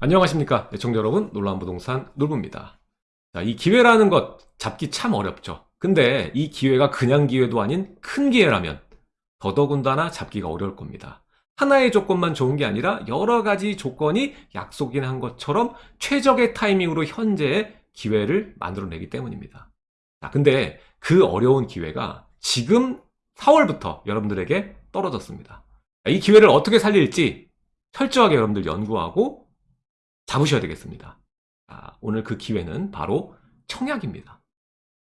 안녕하십니까 애청자 여러분. 놀라운 부동산 놀부입니다. 자, 이 기회라는 것 잡기 참 어렵죠. 근데 이 기회가 그냥 기회도 아닌 큰 기회라면 더더군다나 잡기가 어려울 겁니다. 하나의 조건만 좋은 게 아니라 여러 가지 조건이 약속이 한 것처럼 최적의 타이밍으로 현재의 기회를 만들어내기 때문입니다. 자, 근데 그 어려운 기회가 지금 4월부터 여러분들에게 떨어졌습니다. 이 기회를 어떻게 살릴지 철저하게 여러분들 연구하고 잡으셔야 되겠습니다. 자, 오늘 그 기회는 바로 청약입니다.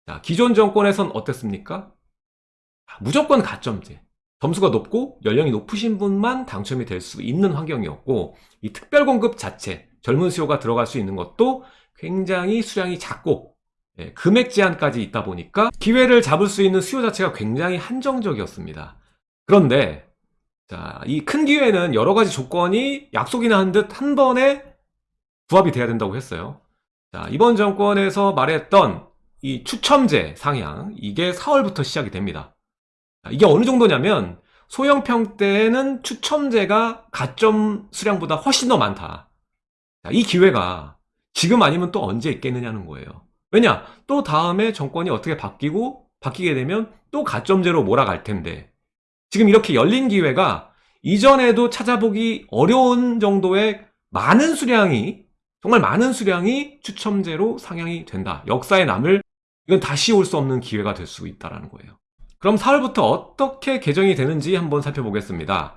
자, 기존 정권에선 어땠습니까? 무조건 가점제. 점수가 높고 연령이 높으신 분만 당첨이 될 수 있는 환경이었고 이 특별공급 자체, 젊은 수요가 들어갈 수 있는 것도 굉장히 수량이 작고 예, 금액 제한까지 있다 보니까 기회를 잡을 수 있는 수요 자체가 굉장히 한정적이었습니다. 그런데 이큰 기회는 여러 가지 조건이 약속이나 한 듯 한 번에 부합이 돼야 된다고 했어요. 자, 이번 정권에서 말했던 이 추첨제 상향 이게 4월부터 시작이 됩니다. 자, 이게 어느 정도냐면 소형평 때는 추첨제가 가점 수량보다 훨씬 더 많다. 자, 이 기회가 지금 아니면 또 언제 있겠느냐는 거예요. 왜냐? 또 다음에 정권이 어떻게 바뀌고 바뀌게 되면 또 가점제로 몰아갈 텐데 지금 이렇게 열린 기회가 이전에도 찾아보기 어려운 정도의 많은 수량이 정말 많은 수량이 추첨제로 상향이 된다. 역사에 남을 이건 다시 올 수 없는 기회가 될 수 있다는 거예요. 그럼 4월부터 어떻게 개정이 되는지 한번 살펴보겠습니다.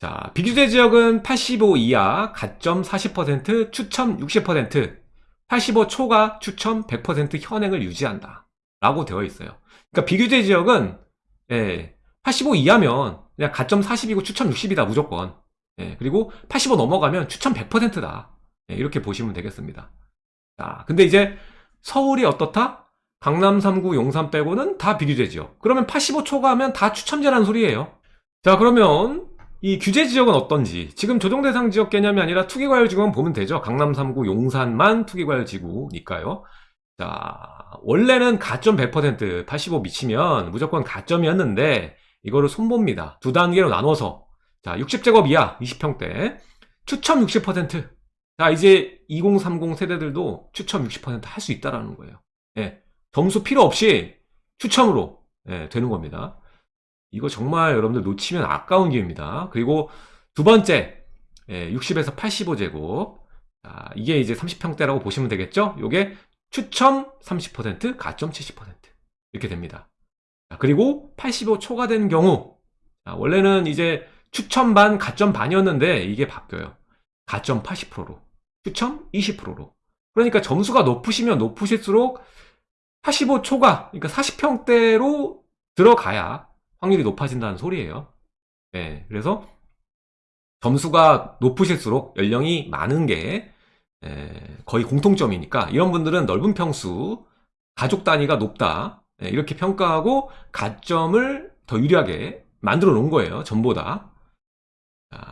자, 비규제 지역은 85 이하, 가점 40%, 추첨 60%, 85 초과 추첨 100% 현행을 유지한다. 라고 되어 있어요. 그러니까 비규제 지역은 예, 85 이하면 그냥 가점 40이고 추첨 60이다 무조건. 예, 그리고 85 넘어가면 추첨 100%다. 네, 이렇게 보시면 되겠습니다. 자, 근데 이제 서울이 어떻다? 강남 3구 용산 빼고는 다 비규제 지역. 그러면 85 초과하면 다 추첨제라는 소리예요. 자, 그러면 이 규제 지역은 어떤지 지금 조정 대상 지역 개념이 아니라 투기과열 지구만 보면 되죠. 강남 3구 용산만 투기과열 지구니까요. 자, 원래는 가점 100% 85 미치면 무조건 가점이었는데 이거를 손봅니다. 두 단계로 나눠서 자, 60제곱 이하 20평대 추첨 60% 자 이제 2030 세대들도 추첨 60%할 수 있다라는 거예요. 예, 점수 필요 없이 추첨으로 예, 되는 겁니다. 이거 정말 여러분들 놓치면 아까운 기회입니다. 그리고 두 번째 예, 60에서 85제곱. 자, 이게 이제 30평대라고 보시면 되겠죠? 요게 추첨 30% 가점 70% 이렇게 됩니다. 자, 그리고 85 초과된 경우. 자, 원래는 이제 추첨 반 가점 반이었는데 이게 바뀌어요. 가점 80%로 추첨 20%로 그러니까 점수가 높으시면 높으실수록 85 초과 그러니까 40평대로 들어가야 확률이 높아진다는 소리예요. 네, 그래서 점수가 높으실수록 연령이 많은 게 거의 공통점이니까 이런 분들은 넓은 평수 가족 단위가 높다 이렇게 평가하고 가점을 더 유리하게 만들어 놓은 거예요 전보다.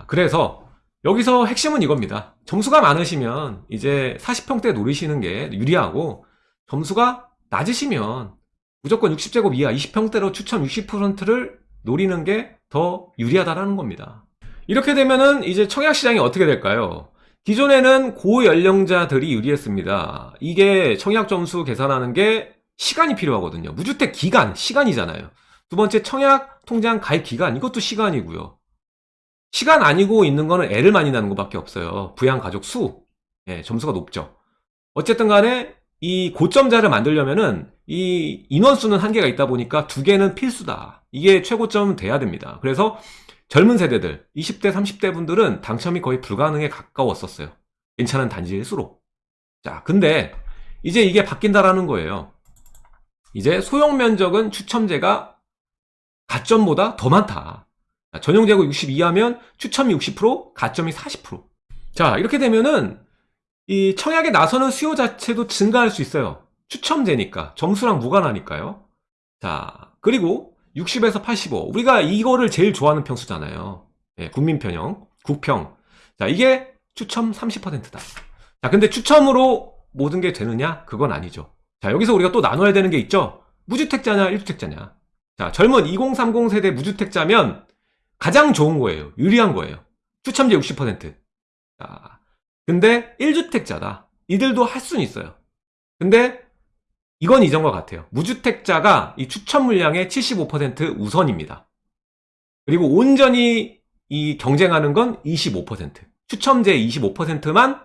그래서 여기서 핵심은 이겁니다. 점수가 많으시면 이제 40평대 노리시는 게 유리하고 점수가 낮으시면 무조건 60제곱 이하 20평대로 추첨 60%를 노리는 게 더 유리하다라는 겁니다. 이렇게 되면은 이제 청약 시장이 어떻게 될까요? 기존에는 고연령자들이 유리했습니다. 이게 청약 점수 계산하는 게 시간이 필요하거든요. 무주택 기간, 시간이잖아요. 두 번째 청약 통장 가입 기간, 이것도 시간이고요. 시간 아니고 있는 거는 애를 많이 낳는 것밖에 없어요. 부양 가족 수. 예, 점수가 높죠. 어쨌든 간에 이 고점자를 만들려면은 이 인원수는 한계가 있다 보니까 두 개는 필수다. 이게 최고점은 돼야 됩니다. 그래서 젊은 세대들, 20대, 30대 분들은 당첨이 거의 불가능에 가까웠었어요. 괜찮은 단지일수록. 자, 근데 이제 이게 바뀐다라는 거예요. 이제 소형 면적은 추첨제가 가점보다 더 많다. 전용 제곱 62 하면 추첨이 60%, 가점이 40%. 자, 이렇게 되면은 이 청약에 나서는 수요 자체도 증가할 수 있어요. 추첨제니까. 점수랑 무관하니까요. 자, 그리고 60에서 85. 우리가 이거를 제일 좋아하는 평수잖아요. 예, 국민편형, 국평. 자, 이게 추첨 30%다. 자, 근데 추첨으로 모든 게 되느냐? 그건 아니죠. 자, 여기서 우리가 또 나눠야 되는 게 있죠? 무주택자냐, 1주택자냐. 자, 젊은 2030 세대 무주택자면 가장 좋은 거예요. 유리한 거예요. 추첨제 60%. 자, 근데 1주택자다. 이들도 할 수는 있어요. 근데 이건 이전과 같아요. 무주택자가 이 추천 물량의 75% 우선입니다. 그리고 온전히 이 경쟁하는 건 25%. 추첨제 25%만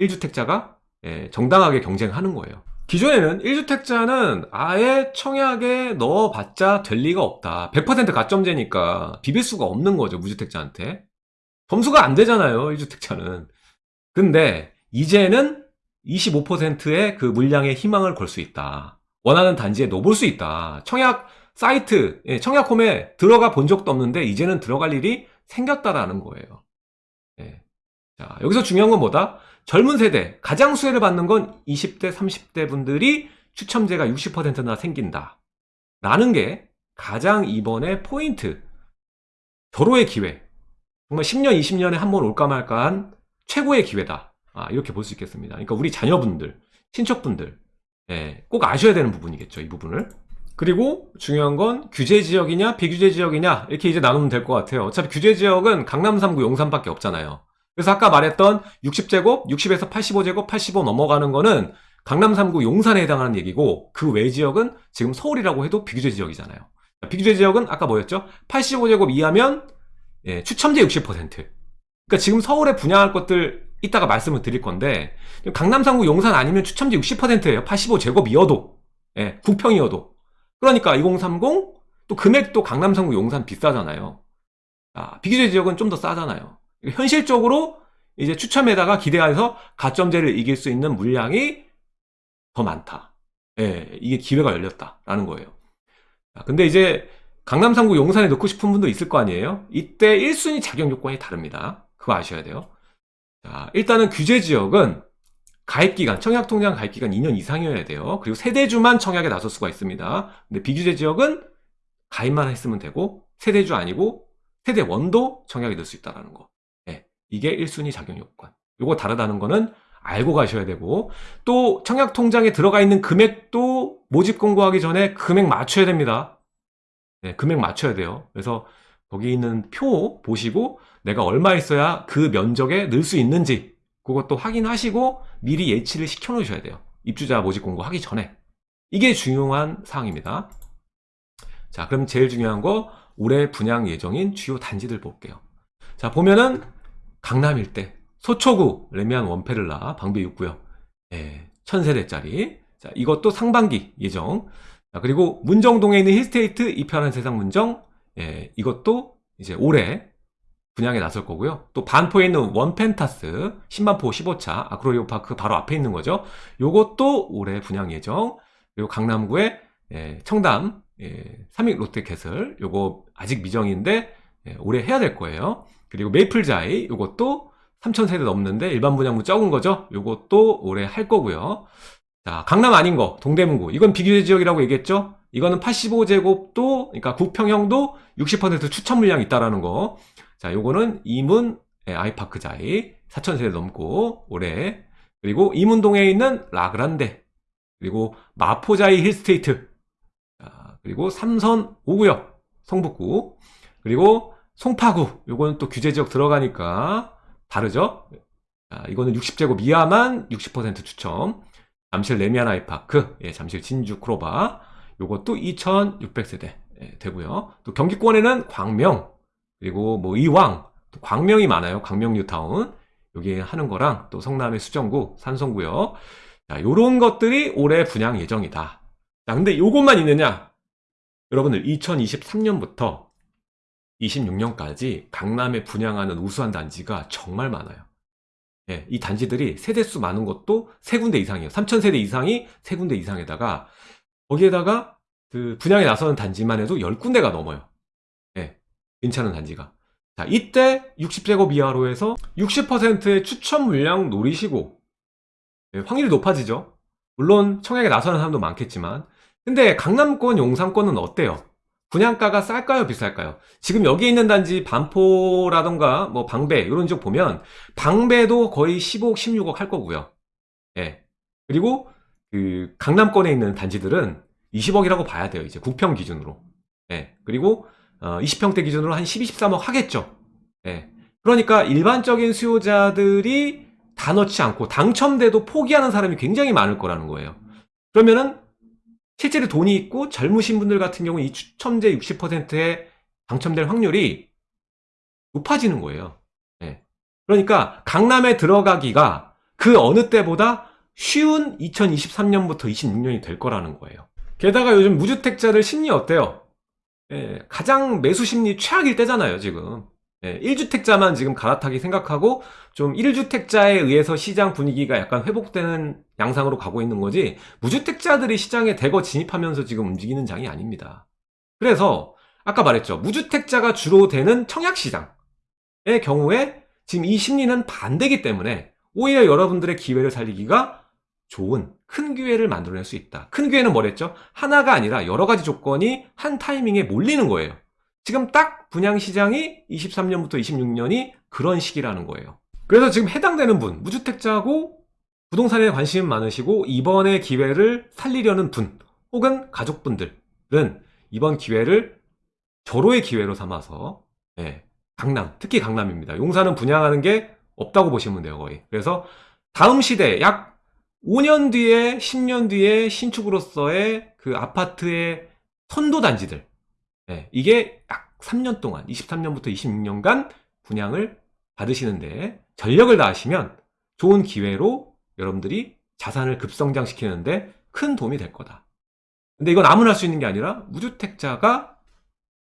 1주택자가 예, 정당하게 경쟁하는 거예요. 기존에는 1주택자는 아예 청약에 넣어봤자 될 리가 없다. 100% 가점제니까 비빌 수가 없는 거죠, 무주택자한테. 점수가 안 되잖아요, 1주택자는. 근데 이제는 25%의 그 물량에 희망을 걸 수 있다. 원하는 단지에 넣어볼 수 있다. 청약 사이트, 예, 청약홈에 들어가 본 적도 없는데 이제는 들어갈 일이 생겼다라는 거예요. 예. 자, 여기서 중요한 건 뭐다? 젊은 세대, 가장 수혜를 받는 건 20대, 30대 분들이 추첨제가 60%나 생긴다. 라는 게 가장 이번에 포인트. 절호의 기회. 정말 10년, 20년에 한 번 올까 말까 한 최고의 기회다. 아, 이렇게 볼 수 있겠습니다. 그러니까 우리 자녀분들, 친척분들, 예, 꼭 아셔야 되는 부분이겠죠, 이 부분을. 그리고 중요한 건 규제 지역이냐, 비규제 지역이냐, 이렇게 이제 나누면 될 것 같아요. 어차피 규제 지역은 강남 3구 용산밖에 없잖아요. 그래서 아까 말했던 60제곱, 60에서 85제곱, 85 넘어가는 거는 강남 3구 용산에 해당하는 얘기고 그 외 지역은 지금 서울이라고 해도 비규제 지역이잖아요. 비규제 지역은 아까 뭐였죠? 85제곱 이하면 예, 추첨제 60%. 그러니까 지금 서울에 분양할 것들 이따가 말씀을 드릴 건데 강남 3구 용산 아니면 추첨제 60%예요. 85제곱이어도 예, 국평이어도. 그러니까 2030 또 금액도 강남 3구 용산 비싸잖아요. 아, 비규제 지역은 좀 더 싸잖아요. 현실적으로 이제 추첨에다가 기대해서 가점제를 이길 수 있는 물량이 더 많다. 예, 이게 기회가 열렸다라는 거예요. 자, 근데 이제 강남 3구 용산에 넣고 싶은 분도 있을 거 아니에요? 이때 1순위 자격 요건이 다릅니다. 그거 아셔야 돼요. 자, 일단은 규제 지역은 가입기간, 청약통장 가입기간 2년 이상이어야 돼요. 그리고 세대주만 청약에 나설 수가 있습니다. 근데 비규제 지역은 가입만 했으면 되고, 세대주 아니고, 세대원도 청약에 넣을 수 있다는 거. 네, 이게 1순위 자격 요건. 요거 다르다는 거는 알고 가셔야 되고, 또 청약통장에 들어가 있는 금액도 모집 공고하기 전에 금액 맞춰야 됩니다. 네, 금액 맞춰야 돼요. 그래서 거기 있는 표 보시고 내가 얼마 있어야 그 면적에 넣을 수 있는지 그것도 확인하시고 미리 예치를 시켜 놓으셔야 돼요. 입주자 모집 공고 하기 전에. 이게 중요한 사항입니다. 자, 그럼 제일 중요한 거 올해 분양 예정인 주요 단지들 볼게요. 자, 보면은 강남 일대 서초구 래미안 원페를라 방배 6구역 예, 1000세대짜리 자, 이것도 상반기 예정 자, 그리고 문정동에 있는 힐스테이트 e편한세상 문정 예, 이것도 이제 올해 분양에 나설 거고요. 또 반포에 있는 원펜타스 신반포 15차 아크로리버 파크 바로 앞에 있는 거죠. 요것도 올해 분양 예정. 그리고 강남구의 예, 청담 예, 삼익 롯데캐슬 요거 아직 미정인데 예, 올해 해야 될 거예요. 그리고 메이플자이 요것도 3,000세대 넘는데 일반 분양분 적은 거죠. 요것도 올해 할 거고요. 자, 강남 아닌 거, 동대문구. 이건 비교제 지역이라고 얘기했죠? 이거는 85제곱도, 그러니까 국평형도 60% 추천 물량이 있다라는 거. 자, 요거는 이문 예, 아이파크자이 4,000세대 넘고 올해. 그리고 이문동에 있는 라그란데. 그리고 마포자이 힐스테이트. 자, 그리고 삼선 5구역 성북구. 그리고 송파구. 요거는 또 규제 지역 들어가니까 다르죠? 자, 이거는 60제곱 이하만 60% 추첨. 잠실 레미안 아이파크, 예, 잠실 진주 크로바, 요것도 2600세대 예, 되고요. 또 경기권에는 광명, 그리고 뭐 이왕, 또 광명이 많아요. 광명 뉴타운. 여기 하는 거랑 또 성남의 수정구, 산성구요. 자, 요런 것들이 올해 분양 예정이다. 자, 근데 요것만 있느냐? 여러분들 2023년부터 26년까지 강남에 분양하는 우수한 단지가 정말 많아요. 예, 이 단지들이 세대수 많은 것도 세 군데 이상이에요. 3,000세대 이상이 세 군데 이상에다가 거기에다가 그 분양에 나서는 단지만 해도 10군데가 넘어요. 예, 괜찮은 단지가. 자, 이때 60제곱 이하로 해서 60%의 추천 물량 노리시고 예, 확률이 높아지죠. 물론 청약에 나서는 사람도 많겠지만 근데 강남권, 용산권은 어때요? 분양가가 쌀까요? 비쌀까요? 지금 여기 있는 단지 반포라던가 뭐 방배 이런 쪽 보면 방배도 거의 15억 16억 할 거고요. 예. 그리고 그 강남권에 있는 단지들은 20억이라고 봐야 돼요 이제 국평 기준으로. 예. 그리고 어 20평대 기준으로 한 12, 13억 하겠죠. 예. 그러니까 일반적인 수요자들이 다 넣지 않고 당첨돼도 포기하는 사람이 굉장히 많을 거라는 거예요. 그러면은 실제로 돈이 있고 젊으신 분들 같은 경우 이 추첨제 60%에 당첨될 확률이 높아지는 거예요. 예. 그러니까 강남에 들어가기가 그 어느 때보다 쉬운 2023년부터 26년이 될 거라는 거예요. 게다가 요즘 무주택자들 심리 어때요? 예, 가장 매수 심리 최악일 때잖아요, 지금. 예, 1주택자만 지금 갈아타기 생각하고 좀 1주택자에 의해서 시장 분위기가 약간 회복되는 양상으로 가고 있는 거지 무주택자들이 시장에 대거 진입하면서 지금 움직이는 장이 아닙니다. 그래서 아까 말했죠. 무주택자가 주로 되는 청약시장의 경우에 지금 이 심리는 반대기 때문에 오히려 여러분들의 기회를 살리기가 좋은 큰 기회를 만들어낼 수 있다. 큰 기회는 뭐랬죠? 하나가 아니라 여러 가지 조건이 한 타이밍에 몰리는 거예요. 지금 딱 분양시장이 23년부터 26년이 그런 시기라는 거예요. 그래서 지금 해당되는 분, 무주택자고 부동산에 관심 많으시고 이번의 기회를 살리려는 분 혹은 가족분들은 이번 기회를 절호의 기회로 삼아서 예, 강남, 특히 강남입니다. 용산은 분양하는 게 없다고 보시면 돼요, 거의. 그래서 다음 시대 약 5년 뒤에 10년 뒤에 신축으로서의 그 아파트의 선도 단지들 예, 이게 약 3년 동안 23년부터 26년간 분양을 받으시는데 전력을 다하시면 좋은 기회로 여러분들이 자산을 급성장시키는데 큰 도움이 될 거다. 근데 이건 아무나 할 수 있는 게 아니라 무주택자가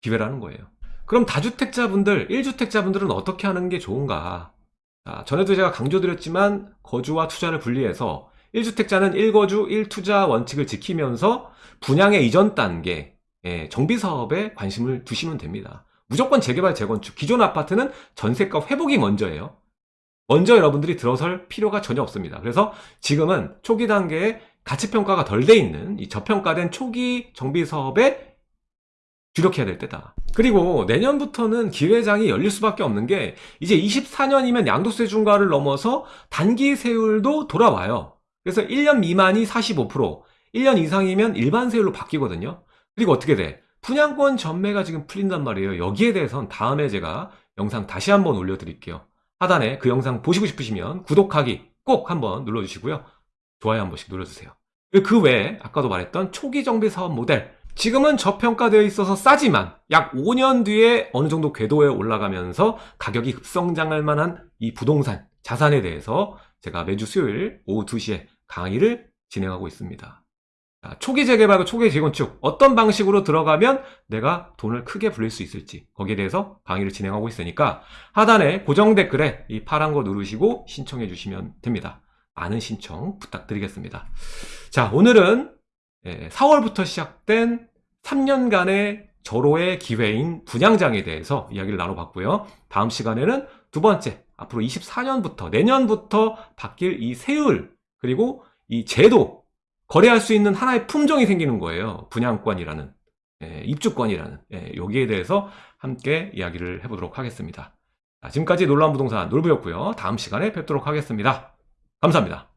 기회라는 거예요. 그럼 다주택자분들, 1주택자분들은 어떻게 하는 게 좋은가? 자, 전에도 제가 강조드렸지만 거주와 투자를 분리해서 1주택자는 1거주 1투자 원칙을 지키면서 분양의 이전 단계, 예, 정비 사업에 관심을 두시면 됩니다. 무조건 재개발, 재건축. 기존 아파트는 전세가 회복이 먼저예요. 먼저 여러분들이 들어설 필요가 전혀 없습니다. 그래서 지금은 초기 단계에 가치평가가 덜 돼 있는 이 저평가된 초기 정비 사업에 주력해야 될 때다. 그리고 내년부터는 기회장이 열릴 수밖에 없는 게 이제 24년이면 양도세 중과를 넘어서 단기 세율도 돌아와요. 그래서 1년 미만이 45%, 1년 이상이면 일반 세율로 바뀌거든요. 그리고 어떻게 돼? 분양권 전매가 지금 풀린단 말이에요. 여기에 대해선 다음에 제가 영상 다시 한번 올려드릴게요. 하단에 그 영상 보시고 싶으시면 구독하기 꼭 한번 눌러주시고요. 좋아요 한 번씩 눌러주세요. 그 외에 아까도 말했던 초기 정비 사업 모델 지금은 저평가되어 있어서 싸지만 약 5년 뒤에 어느 정도 궤도에 올라가면서 가격이 급성장할 만한 이 부동산 자산에 대해서 제가 매주 수요일 오후 2시에 강의를 진행하고 있습니다. 자, 초기 재개발과 초기 재건축 어떤 방식으로 들어가면 내가 돈을 크게 불릴 수 있을지 거기에 대해서 강의를 진행하고 있으니까 하단에 고정 댓글에 이 파란 거 누르시고 신청해 주시면 됩니다. 많은 신청 부탁드리겠습니다. 자 오늘은 4월부터 시작된 3년간의 절호의 기회인 분양장에 대해서 이야기를 나눠봤고요. 다음 시간에는 두 번째 앞으로 24년부터 내년부터 바뀔 이 세율 그리고 이 제도 거래할 수 있는 하나의 품종이 생기는 거예요. 분양권이라는 예, 입주권이라는 예, 여기에 대해서 함께 이야기를 해보도록 하겠습니다. 자, 지금까지 놀라운 부동산 놀부였고요. 다음 시간에 뵙도록 하겠습니다. 감사합니다.